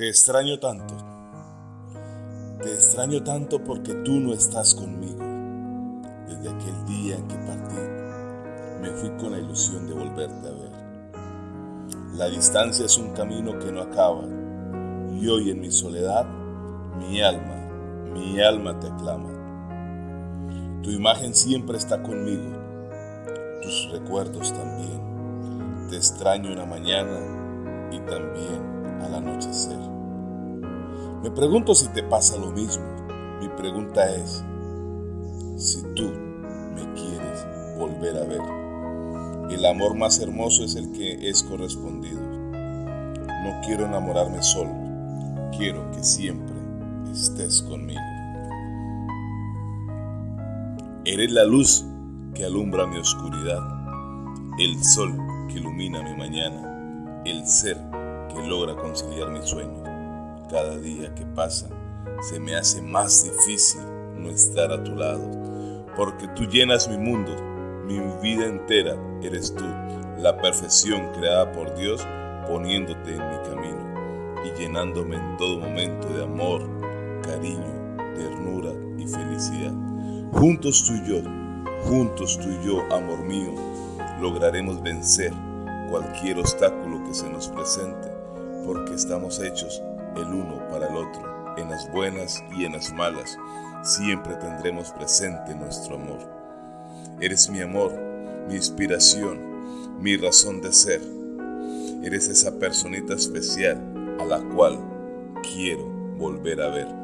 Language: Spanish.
Te extraño tanto. Te extraño tanto porque tú no estás conmigo. Desde aquel día en que partí, me fui con la ilusión de volverte a ver. La distancia es un camino que no acaba. Y hoy en mi soledad, mi alma, mi alma te aclama. Tu imagen siempre está conmigo, tus recuerdos también. Te extraño en la mañana y también. Me pregunto si te pasa lo mismo. Mi pregunta es, si tú me quieres volver a ver. El amor más hermoso es el que es correspondido. No quiero enamorarme solo, quiero que siempre estés conmigo. Eres la luz que alumbra mi oscuridad, el sol que ilumina mi mañana, el ser que logra conciliar mi sueño cada día que pasa se me hace más difícil no estar a tu lado, porque tú llenas mi mundo, mi vida entera eres tú, la perfección creada por Dios poniéndote en mi camino y llenándome en todo momento de amor, cariño, ternura y felicidad. Juntos tú y yo, juntos tú y yo, amor mío, lograremos vencer cualquier obstáculo que se nos presente, porque estamos hechos el uno para el otro, en las buenas y en las malas, siempre tendremos presente nuestro amor. Eres mi amor, mi inspiración, mi razón de ser. Eres esa personita especial a la cual quiero volver a ver.